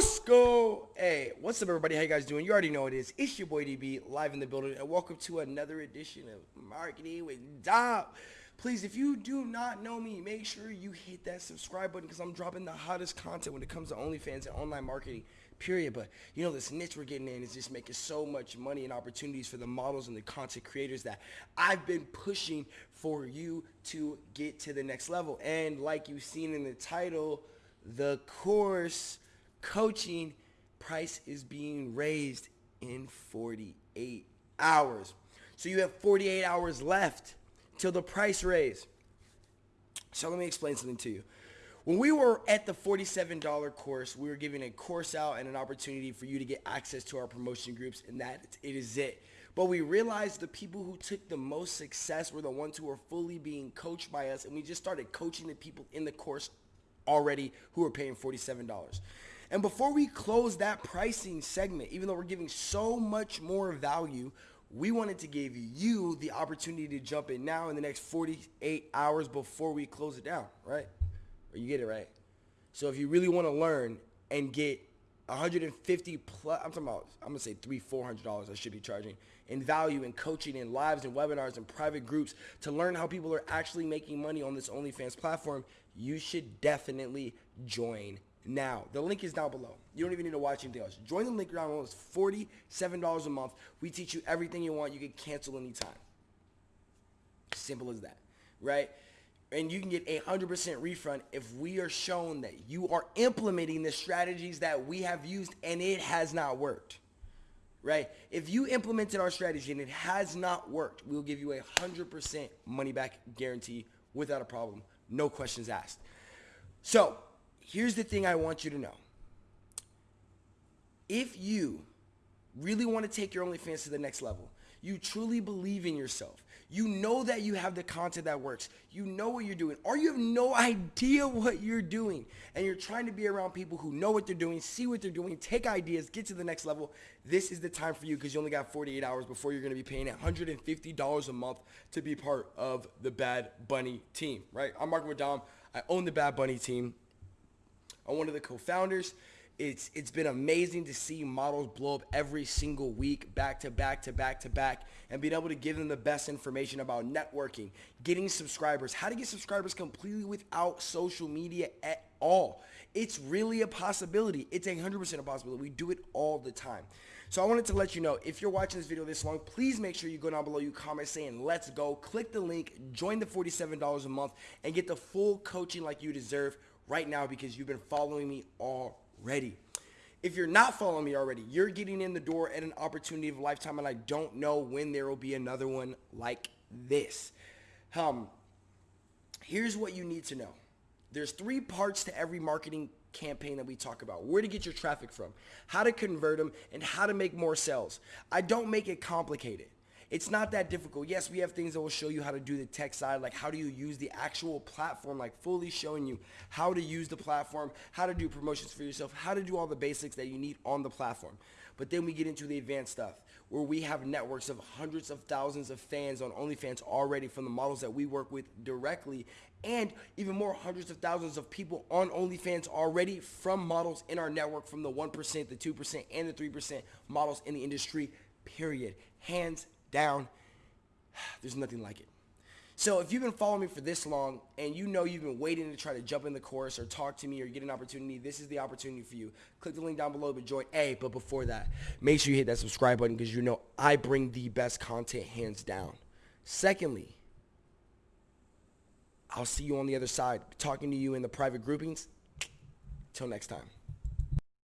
Let's go. Hey, what's up, everybody? How you guys doing? You already know it is. It's your boy DB live in the building, and welcome to another edition of Marketing with Dom. Please, if you do not know me, make sure you hit that subscribe button because I'm dropping the hottest content when it comes to OnlyFans and online marketing. Period. But you know, this niche we're getting in is just making so much money and opportunities for the models and the content creators that I've been pushing for you to get to the next level. And like you've seen in the title, the course coaching price is being raised in 48 hours. So you have 48 hours left till the price raise. So let me explain something to you. When we were at the $47 course, we were giving a course out and an opportunity for you to get access to our promotion groups, and that it is it. But we realized the people who took the most success were the ones who were fully being coached by us, and we just started coaching the people in the course already who were paying $47. And before we close that pricing segment, even though we're giving so much more value, we wanted to give you the opportunity to jump in now in the next 48 hours before we close it down, right? Or you get it right. So if you really want to learn and get 150 plus, I'm talking about, I'm gonna say three, four hundred dollars I should be charging in value in coaching and lives and webinars and private groups to learn how people are actually making money on this OnlyFans platform, you should definitely join now. The link is down below. You don't even need to watch anything else. Join the link below. It's $47 a month. We teach you everything you want. You can cancel anytime. Simple as that, right? And you can get a 100% refund if we are shown that you are implementing the strategies that we have used and it has not worked, right? If you implemented our strategy and it has not worked, we'll give you a 100% money back guarantee without a problem. No questions asked. So here's the thing I want you to know. If you really want to take your OnlyFans to the next level, you truly believe in yourself, you know that you have the content that works, you know what you're doing, or you have no idea what you're doing, and you're trying to be around people who know what they're doing, see what they're doing, take ideas, get to the next level, this is the time for you because you only got 48 hours before you're going to be paying $150 a month to be part of the Bad Bunny team, right? I'm Mark Dom. I own the Bad Bunny team. I'm one of the co-founders. It's it's been amazing to see models blow up every single week, back to back to back to back, and being able to give them the best information about networking, getting subscribers, how to get subscribers completely without social media at all. It's really a possibility. It's a 100% a possibility. We do it all the time. So I wanted to let you know, if you're watching this video this long, please make sure you go down below, you comment saying, let's go, click the link, join the $47 a month, and get the full coaching like you deserve right now because you've been following me already. If you're not following me already, you're getting in the door at an opportunity of a lifetime, and I don't know when there will be another one like this. Um, here's what you need to know. There's three parts to every marketing campaign that we talk about. Where to get your traffic from, how to convert them, and how to make more sales. I don't make it complicated. It's not that difficult. Yes, we have things that will show you how to do the tech side, like how do you use the actual platform, like fully showing you how to use the platform, how to do promotions for yourself, how to do all the basics that you need on the platform. But then we get into the advanced stuff where we have networks of hundreds of thousands of fans on OnlyFans already from the models that we work with directly and even more hundreds of thousands of people on OnlyFans already from models in our network from the 1%, the 2%, and the 3% models in the industry, period. Hands down. There's nothing like it. So if you've been following me for this long and you know you've been waiting to try to jump in the course or talk to me or get an opportunity, this is the opportunity for you. Click the link down below to join. A, but before that, make sure you hit that subscribe button because you know I bring the best content hands down. Secondly, I'll see you on the other side, talking to you in the private groupings. Till next time.